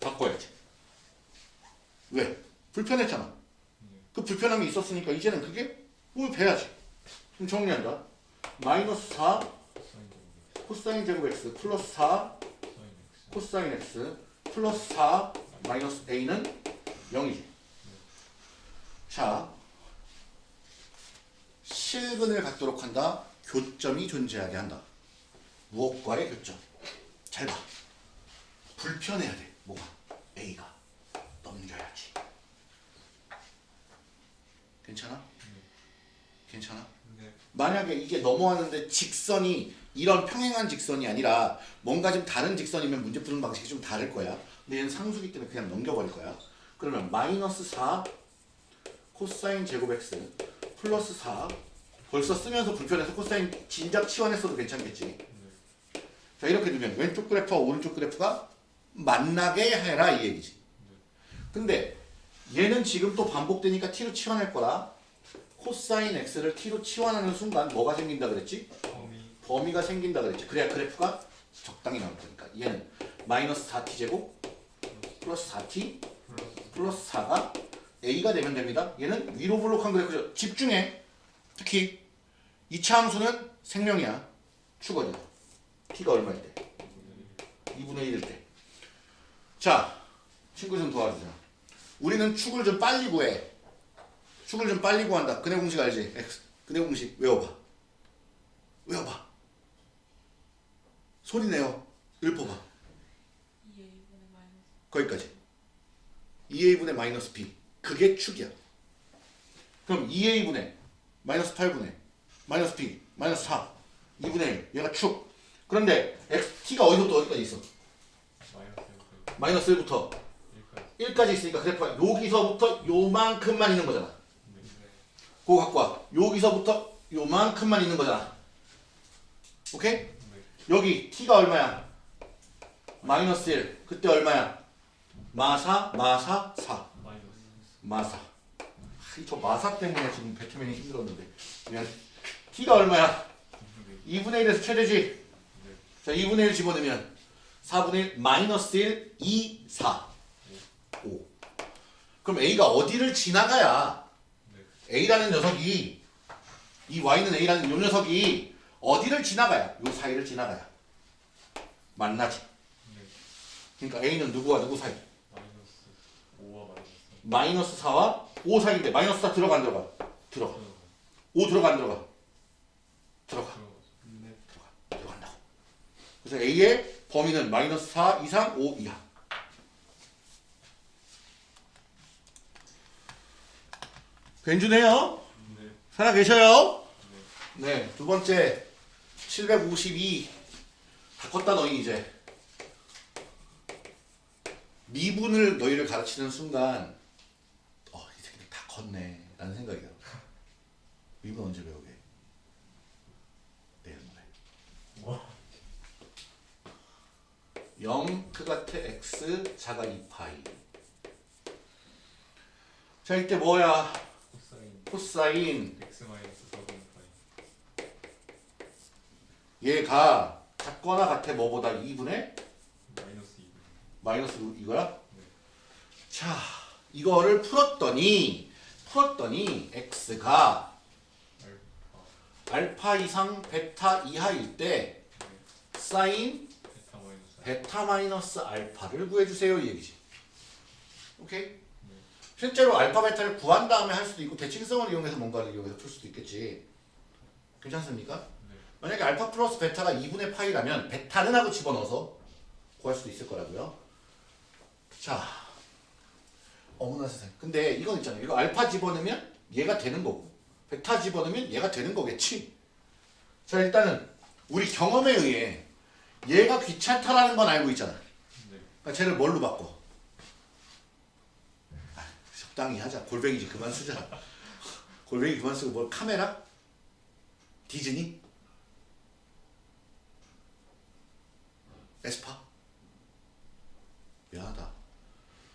바꿔야지. 왜? 불편했잖아. 그 불편함이 있었으니까 이제는 그게 뭘 배야지. 그럼 정리한다. 마이너스 4 사인 제곱 코사인 제곱 x 플러스 4 사인 x. 코사인 x 플러스 4 마이너스 a는 0이지. 자, 실근을 갖도록 한다. 교점이 존재하게 한다. 무엇과의 교점? 잘 봐. 불편해야 돼. 뭐가? a가 넘겨야지. 괜찮아? 괜찮아? 네. 만약에 이게 넘어가는데 직선이 이런 평행한 직선이 아니라 뭔가 좀 다른 직선이면 문제 푸는 방식이 좀 다를 거야. 근데 얘는 상수기 때문에 그냥 넘겨버릴 거야. 그러면 마이너스 4 코사인 제곱 x 플러스 4 벌써 쓰면서 불편해서 코사인 진작 치환했어도 괜찮겠지. 자 이렇게 두면 왼쪽 그래프와 오른쪽 그래프가 만나게 해라 이 얘기지. 근데 얘는 지금 또 반복되니까 t로 치환할 거라. 코사인 x를 t로 치환하는 순간 뭐가 생긴다 그랬지? 범위 범위 가 생긴다 그랬지. 그래야 그래프가 적당히 나올 거니까. 얘는 마이너스 4t 제곱 플러스 4t 플러스 플러스 4가 a가 되면 됩니다. 얘는 위로 볼록한 그래프죠. 집중해. 특히 이차 함수는 생명이야. 축어져. t가 얼마일 때? 2분의 1일 때. 자, 친구 좀 도와주자. 우리는 축을 좀 빨리 구해. 축을 좀 빨리 구한다. 근해 공식 알지? X. 근해 공식 외워봐. 외워봐. 소리 내요. 읊어봐. 2a분의 마이너스 거기까지. 2a분의 마이너스 b. 그게 축이야. 그럼 2a분의 마이너스 8분의 마이너스 b 마이너스 4 2분의 1 얘가 축. 그런데 x t가 어디서부터 어디까지 있어? 마이너스 1부터 마이너스 1부터 1까지 1까지 있으니까 그래프가 여기서부터 요만큼만 있는 거잖아. 네. 그거 갖고 와. 여기서부터 요만큼만 있는 거잖아. 오케이? 네. 여기 t가 얼마야? 마이너스 1. 그때 얼마야? 마사 마사 4. 마이너스 마사. 아, 저 마사 때문에 지금 배트맨이 힘들었는데. 미안. t가 얼마야? 2분의 2분의 1에서 최대지. 네. 자, 2분의 1 집어넣으면 4분의 1 마이너스 1, 2, 4. 5. 그럼 a가 어디를 지나가야 네. a라는 녀석이 이 y는 a라는 요 녀석이 어디를 지나가야 요 사이를 지나가야 만나지. 네. 그러니까 a는 누구와 누구 사이? 마이너스 5와 마이너스 마이너스 4와 5 사이인데 마이너스 4 들어가 안 들어가? 들어가. 들어가죠. 5 들어가 안 들어가? 들어가. 들어가죠. 네. 들어간다고. 그래서 A의 범위는 마이너스 4 이상 5 이하. 괜찮네요. 네. 살아 계셔요? 네. 두 번째 752. 다 컸다 너희 이제. 미분을 너희를 가르치는 순간 어, 이 새끼들 다 컸네. 라는 생각이 들어. 미분 언제 배우게? 내일 모레. 뭐? 0 크같아 x 작같아 2파이 자 이때 뭐야 코사인. 코사인 x 마이너스 4분의 파이 얘가 같거나 같아 뭐보다 2분의? 마이너스 2분 마이너스 이거야? 자 이거를 풀었더니 풀었더니 x가 알파. 이상 베타 이하일 때 네. 사인 베타 마이너스 베타 마이너스 알파를 구해주세요 이 얘기지. 오케이? 네. 실제로 알파 베타를 구한 다음에 할 수도 있고 대칭성을 이용해서 뭔가를 이용해서 풀 수도 있겠지 괜찮습니까? 네. 만약에 알파 플러스 베타가 2분의 파이라면 베타는 하고 집어넣어서 구할 수도 있을 거라고요 자 어머나 세상에 근데 이건 있잖아요 이거 알파 집어넣으면 얘가 되는 거고 베타 집어넣으면 얘가 되는 거겠지 자 일단은 우리 경험에 의해 얘가 귀찮다라는 건 알고 있잖아 네. 그러니까 쟤를 뭘로 바꿔? 아, 적당히 하자. 골뱅이 이제 그만 쓰자. 골뱅이 그만 쓰고 뭘 카메라? 디즈니? 에스파?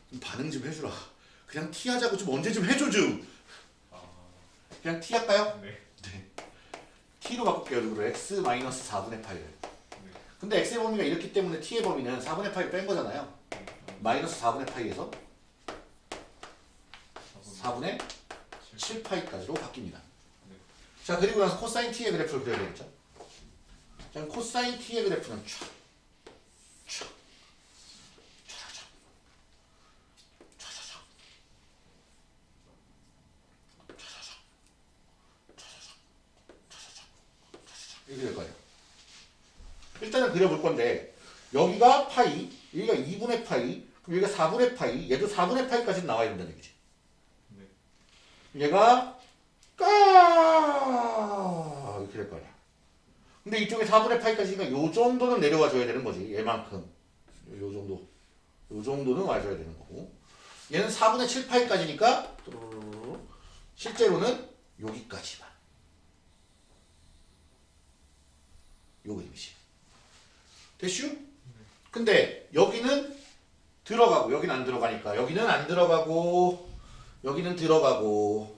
좀 반응 좀 해주라. 그냥 T 하자고 좀 언제 좀 해줘 좀. 아, 그냥 T 할까요? 네. T로 바꿀게요. 그리고 X 마이너스 4분의 파이를. 네. 근데 X의 범위가 이렇기 때문에 T의 범위는 4분의 파이 뺀 거잖아요. 마이너스 4분의 파이에서 4분의 7파이까지로 바뀝니다. 네. 자 그리고 나서 코사인 t의 그래프를 그려야 되겠죠. 자 코사인 t의 그래프는 촥, 촥, 촥, 촥, 촥, 이렇게 될 거예요. 일단은 그려볼 건데 여기가 파이, 여기가 2분의 파이, 그럼 여기가 4분의 파이, 얘도 4분의 파이까지 나와야 된다는 얘기지. 네. 얘가 까 이렇게 될거 아니야. 근데 이쪽에 4분의 8까지니까 요 정도는 내려와 줘야 되는 거지. 얘만큼. 요 정도. 요 정도는 와줘야 되는 거고. 얘는 4분의 7 파이까지니까 실제로는 여기까지만. 요 그림이지. 됐슈? 근데 여기는 들어가고 여기는 안 들어가니까 여기는 안 들어가고 여기는 들어가고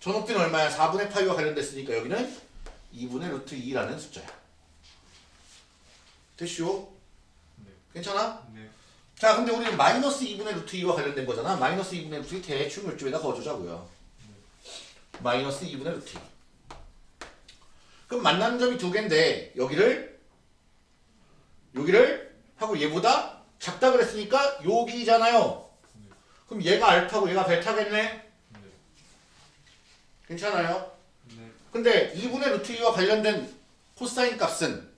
저 높이는 얼마야? 4분의 파이와 관련됐으니까 여기는 2분의 루트 2라는 숫자야. 됐쇼? 네. 괜찮아? 네. 자, 근데 우리는 마이너스 2분의 루트 2와 관련된 거잖아. 마이너스 2분의 루트 2 대충 이쪽에다 거주자고요. 마이너스 2분의 루트 2. 그럼 만나는 점이 두 개인데 여기를 여기를 하고 얘보다 작다 그랬으니까 여기잖아요. 그럼 얘가 알파고 얘가 베타겠네. 네. 괜찮아요? 네. 근데 2분의 루트 2와 관련된 코사인 값은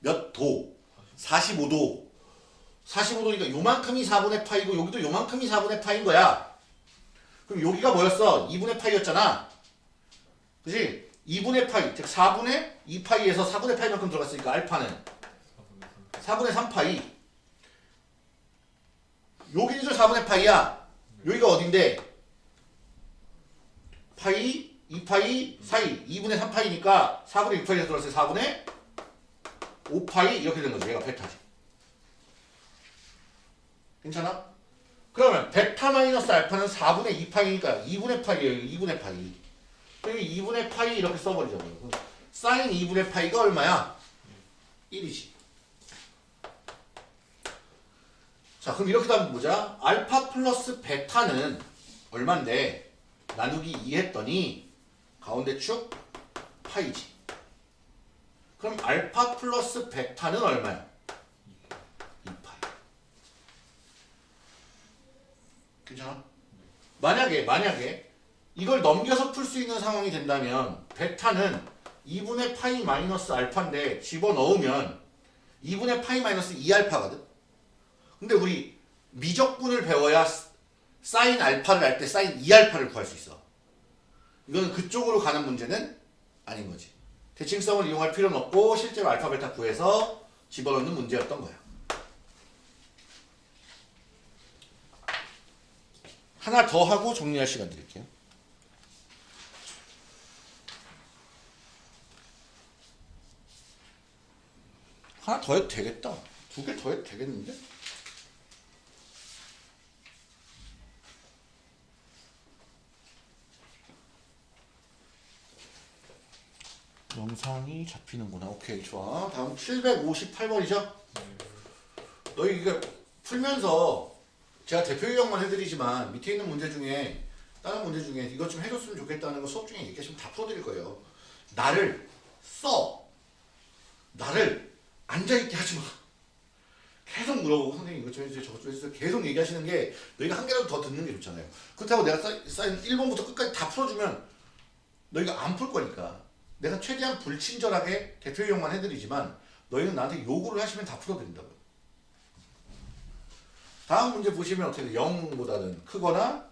몇 도? 45도. 45도니까 요만큼이 4분의 파이고 여기도 요만큼이 4분의 파인 거야. 그럼 여기가 뭐였어? 2분의 파이였잖아. 그지? 2분의 파이, 즉 4분의 2파이에서 4분의 파이만큼 들어갔으니까 알파는 4분의 3파이. 여기도 4분의 파이야. 여기가 어딘데? 파이, 2파이 사이 2분의 3파이니까 4분의 6파이에서 들어갔을 때 4분의 5파이 이렇게 된 거죠. 얘가 베타지. 괜찮아? 그러면 베타 마이너스 알파는 4분의 2파이니까 2분의 파이예요. 2분의 파이. 여기 2분의 파이 이렇게 써버리자고요. 그럼 사인 2분의 파이가 얼마야? 1이지. 자 그럼 이렇게 하면 보자. 알파 플러스 베타는 얼만데 나누기 2 했더니 가운데 축 파이지. 그럼 알파 플러스 베타는 얼마야? 2파이. 괜찮아? 만약에 만약에 이걸 넘겨서 풀 수 있는 상황이 된다면 베타는 2분의 파이 마이너스 알파인데 집어넣으면 2분의 파이 마이너스 2알파거든. 근데 우리 미적분을 배워야 사인 알파를 할 때 사인 2알파를 구할 수 있어. 이거는 그쪽으로 가는 문제는 아닌 거지. 대칭성을 이용할 필요는 없고 실제로 알파 베타 구해서 집어넣는 문제였던 거야. 하나 더 하고 정리할 시간 드릴게요. 하나 더 해도 되겠다. 두 개 더 해도 되겠는데? 영상이 잡히는구나. 오케이, 좋아. 다음 758번이죠? 너희 이거 풀면서 제가 대표 유형만 해드리지만 밑에 있는 문제 중에 다른 문제 중에 이것 좀 해줬으면 좋겠다는 거 수업 중에 얘기하시면 다 풀어드릴 거예요. 나를 써. 나를 앉아있게 하지 마. 계속 물어보고 선생님 이것 좀 해주세요 저것 좀 해주세요 계속 얘기하시는 게 너희가 한 개라도 더 듣는 게 좋잖아요 그렇다고 내가 쌓인 1번부터 끝까지 다 풀어주면 너희가 안 풀 거니까 내가 최대한 불친절하게 대표 유형만 해드리지만 너희는 나한테 요구를 하시면 다 풀어드린다고요 다음 문제 보시면 어떻게 돼? 0보다는 크거나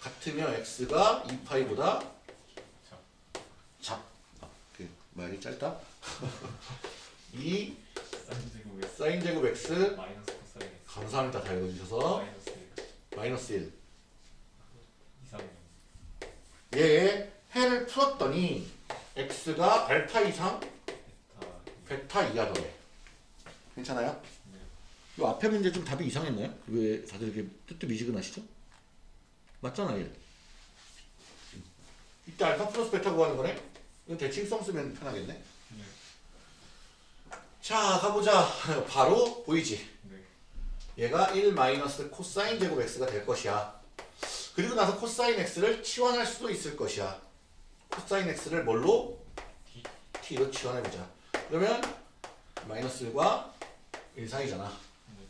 같으며 x가 2파이보다 작. 아, 그 말이 짧다. 2 사인 제곱 x 마이너스 코사인 감사합니다. 다 읽어주셔서 마이너스 1 마이너스 1. 이상이요. 해를 풀었더니 x가 알파 이상 베타 이하더래. 괜찮아요? 네. 이 앞에 문제 좀 답이 이상했나요? 왜 다들 이렇게 뜨뜻미지근하시죠? 맞잖아 얘. 이때 알파 플러스 베타 구하는 거네? 이건 대칭성 쓰면 편하겠네. 네. 자 가보자. 바로 보이지? 네. 얘가 1 마이너스 코사인 제곱 x가 될 것이야. 그리고 나서 코사인 x를 치환할 수도 있을 것이야. 코사인 x를 뭘로? T로 치환해보자. 그러면 마이너스 1과 1 사이잖아. 네.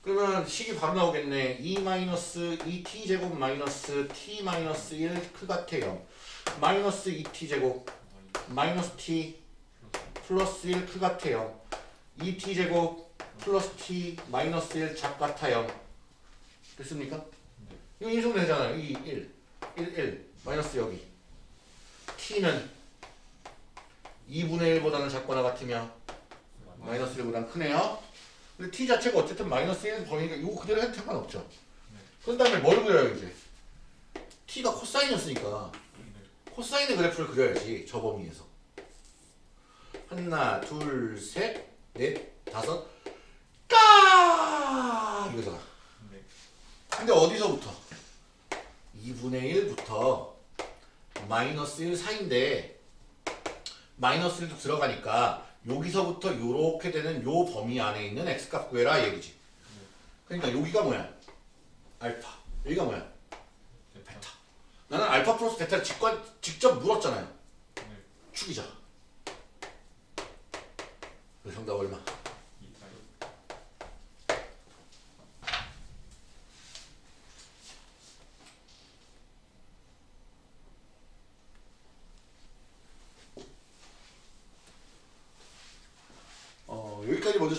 그러면 식이 바로 나오겠네. 2 마이너스 2t 제곱 마이너스 t 마이너스 1 크같아 0. 마이너스 2t 제곱 마이 마이너스 t 플러스 플러스 1 크같아 0. 2t 제곱 플러스 t 마이너스 1 작같아 0. 됐습니까? 네. 이거 인수되잖아요. 2, 1, 1, 1 마이너스 여기. T는 2분의 1보다는 작거나 같으며 마이너스 1보다는 크네요. 근데 t 자체가 어쨌든 마이너스 1 범위니까 이거 그대로 해도 상관없죠. 네. 그런 다음에 뭘 그려요 이제? t가 코사인이었으니까 네. 코사인의 그래프를 그려야지 저 범위에서. 하나, 둘, 셋, 넷, 다섯, 까 이거잖아. 네. 근데 어디서부터? 2분의 1부터 마이너스 1 사이인데 마이너스 1도 들어가니까 여기서부터 요렇게 되는 요 범위 안에 있는 x값 구해라 이 얘기지. 그러니까 여기가 뭐야? 알파. 여기가 뭐야? 베타. 나는 알파 플러스 베타를 직관, 직접 물었잖아요. 네. 축이자. 그 정답 얼마? 이타요. 어, 여기까지 먼저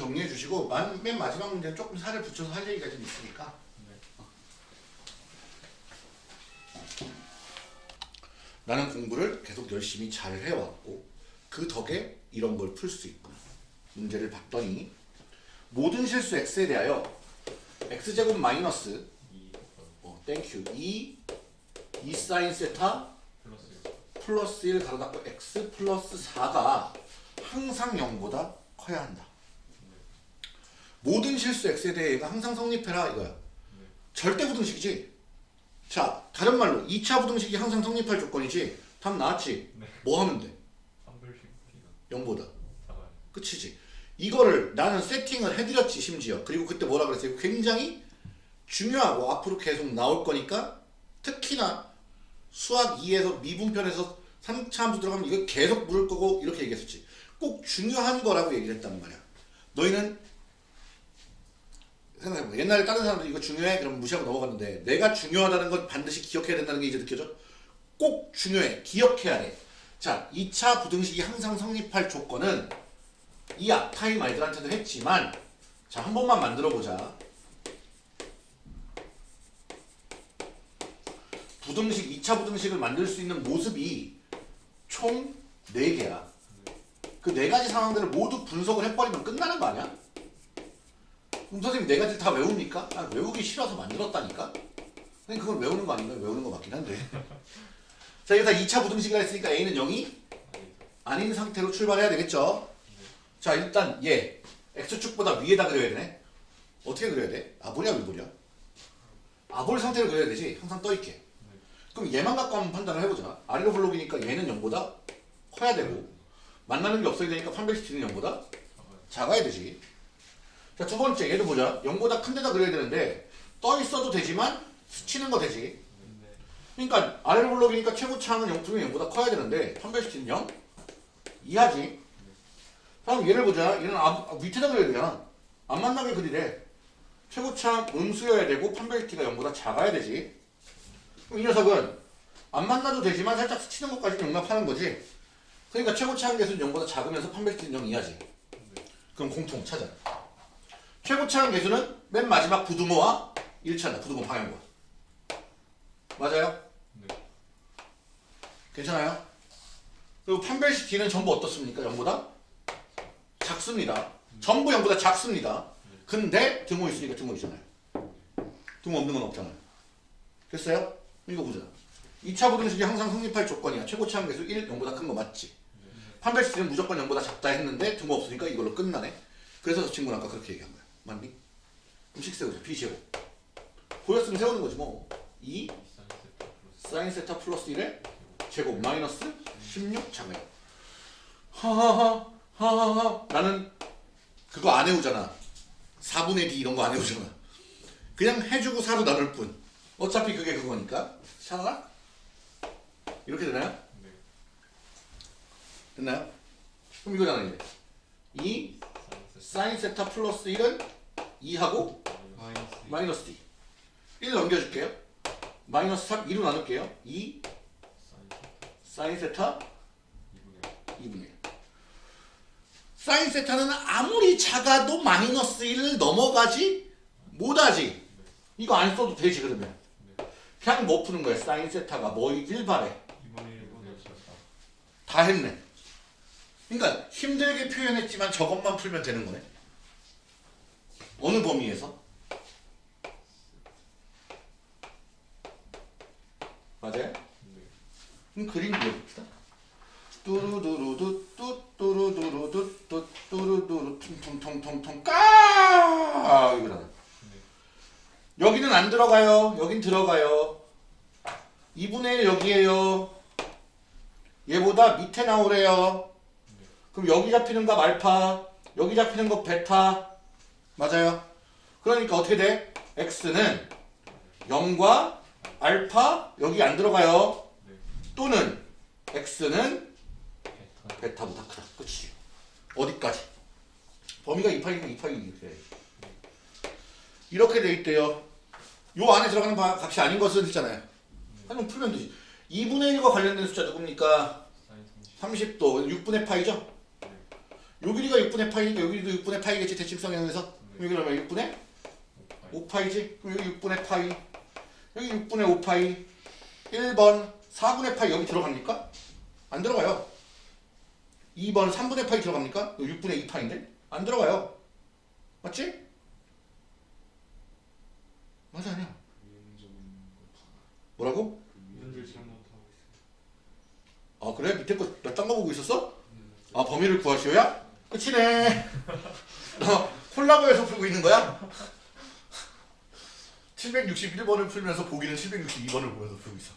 만- 맨 마지막 문제는 조금 살을 붙여서 할 얘기가 좀 있으니까 네. 나는 공부를 계속 열심히 잘 해왔고 그 덕에 이런 걸 풀 수 있구나. 문제를 봤더니 모든 실수 x에 대하여 x제곱 마이너스 이 어, thank you 2 2 사인 세타 플러스 플러스 1 가로 닫고 x 플러스 4가 항상 0보다 커야 한다. 모든 실수 x에 대해 얘가 항상 성립해라 이거야. 네. 절대 부등식이지. 자, 다른 말로 2차 부등식이 항상 성립할 조건이지. 답 나왔지. 네. 뭐 하면 돼? 한별씩 T가 0보다. 작아요. 끝이지. 이거를 나는 세팅을 해드렸지 심지어. 그리고 그때 뭐라 그랬어요? 굉장히 중요하고 앞으로 계속 나올 거니까 특히나 수학 2에서 미분편에서 3차 함수 들어가면 이거 계속 물을 거고 이렇게 얘기했었지. 꼭 중요한 거라고 얘기를 했단 말이야. 너희는 생각해봐. 옛날에 다른 사람들 이거 중요해? 그럼 무시하고 넘어갔는데 내가 중요하다는 건 반드시 기억해야 된다는 게 이제 느껴져? 꼭 중요해. 기억해야 돼. 자, 2차 부등식이 항상 성립할 조건은 이 앞타임 말들한테도 했지만 자, 한 번만 만들어 보자. 부등식, 2차 부등식을 만들 수 있는 모습이 총 4개야. 그네 가지 상황들을 모두 분석을 해버리면 끝나는 거 아니야? 그럼 선생님 네 가지를 다 외웁니까? 아, 외우기 싫어서 만들었다니까? 선생님 그걸 외우는 거 아닌가요? 외우는 거 맞긴 한데. 자, 여기다 2차 부등식이라 했으니까 A는 0이 아니죠. 아닌 상태로 출발해야 되겠죠? 자 일단 얘 x축보다 위에다 그려야 되네 어떻게 그려야 돼? 아볼이야 위볼이야? 아볼 상태로 그려야 되지 항상 떠있게 그럼 얘만 갖고 한번 판단을 해보자 아래로 블록이니까 얘는 0보다 커야 되고 만나는 게 없어야 되니까 판별시키는 0보다 작아요. 작아야 되지 자 두 번째 얘도 보자. 0보다 큰 데다 그려야 되는데 떠 있어도 되지만 스치는 거 되지. 네. 그러니까 아래로 블록이니까 최고차항은 0 분명 0보다 커야 되는데 판별시키는 0 이하지. 다음 얘를 보자. 얘는 앞, 앞 밑에다 그려야 되잖아. 안 만나게 그리래. 최고차항 음수여야 되고 판별시키가 0보다 작아야 되지. 그럼 이 녀석은 안 만나도 되지만 살짝 스치는 것까지 용납하는 거지. 그러니까 최고차항 개수는 0보다 작으면서 판별시키는 0 이하지. 그럼 공통 찾아 최고차항 개수는 맨 마지막 부등호와 일치한다 부등호 방향과 맞아요? 네. 괜찮아요? 그리고 판별식 D는 전부 어떻습니까? 0보다 작습니다. 전부 0보다 작습니다. 근데 등호 있으니까 등호 있잖아요. 등호 없는 건 없잖아요. 됐어요? 이거 보자. 2차 부등식이 항상 성립할 조건이야. 최고차항 개수 1, 0보다 큰 거 맞지? 판별식 D는 무조건 0보다 작다 했는데 등호 없으니까 이걸로 끝나네. 그래서 저 친구는 아까 그렇게 얘기한 거야. 맞니? 그럼 식 세우자. b 제곱. 보였으면 세우는 거지 뭐. 2 사인 세타 플러스 사인 세타 플러스 1의 제곱 마이너스 16 자매요. 하하하 하하하 나는 그거 안 해오잖아. 4분의 d 이런 거 안 해오잖아. 그냥 해주고 4로 나눌 뿐. 어차피 그게 그거니까. 샤나? 이렇게 되나요? 네. 됐나요? 그럼 이거잖아 이제. 2 사인 세타 사인 세타 플러스 1은 2하고 마이너스 d 1 넘겨줄게요. 마이너스 3 2로 나눌게요. 2 사인 세타 사인 세타 2분의 2분의 1 사인 세타는 아무리 작아도 마이너스 1을 넘어가지 못하지. 이거 안 써도 되지 그러면. 네. 그냥 뭐 푸는 거야? 사인 세타가 뭐이길 바래 2분의 1분의 14다 했네. 그러니까 힘들게 표현했지만 저것만 풀면 되는 거네 어느 범위에서? 맞아요? 네. 그림 그려봅시다. 뚜루두루두 뚜뚜루두루두 뚜뚜루두루 퉁퉁퉁퉁퉁 까 이거잖아. 네. 여기는 안 들어가요. 여긴 들어가요. 2분의 1 여기에요. 얘보다 밑에 나오래요. 그럼 여기 잡히는 거 알파, 여기 잡히는 거 베타. 맞아요. 그러니까 어떻게 돼? x는 0과 알파 여기 안 들어가요. 네. 또는 x는 베타 베타보다 크다. 그치? 어디까지? 범위가 2파이니까 2파이 이렇게. 이렇게 돼 있대요. 요 안에 들어가는 바- 값이 아닌 것은 있잖아요. 하지만 풀면 되지. 2분의 1과 관련된 숫자 누굽니까? 사인 30 30도 6분의 파이죠? 네. 요 길이가 6분의 파이니까 여기도 6분의 파이겠지 대칭성에서 여기 그러면 6분의 5파이 5파이지? 그럼 여기 6분의 파이 여기 6분의 5파이 1번 4분의 파이 여기 들어갑니까? 안 들어가요 2번 3분의 파이 들어갑니까? 여기 6분의 2파인데? 안 들어가요 맞지? 맞아 아니야 뭐라고? 아 그래? 밑에 거몇딴거 보고 있었어? 아 범위를 구하시오야? 끝이네 너 콜라보에서 풀고 있는 거야? 761번을 풀면서 보기는 762번을 보면서 풀고 있어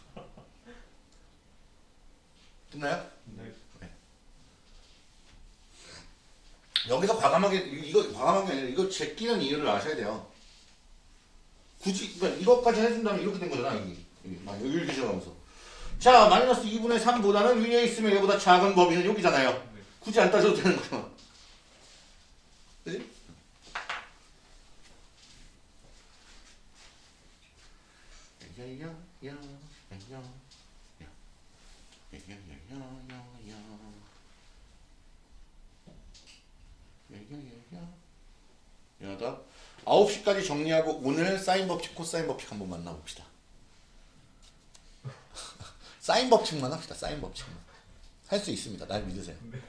됐나요? 네. 여기서 과감하게 이거 과감한 게 아니라 이거 제끼는 이유를 아셔야 돼요 굳이 그러니까 이것까지 해준다면 이렇게 된 거잖아 여기 여기 막 여기 이렇게 지나가면서 자 마이너스 2분의 3보다는 위에 있으면 얘보다 작은 범위는 여기잖아요 네. 굳이 안 따져도 되는 거야. 그지? 여다 9시까지 정리하고 오늘 사인 법칙, 코사인 법칙 한번 만나봅시다. 사인 법칙만 합시다. 사인 법칙만. 할 수 있습니다. 날 믿으세요. 네.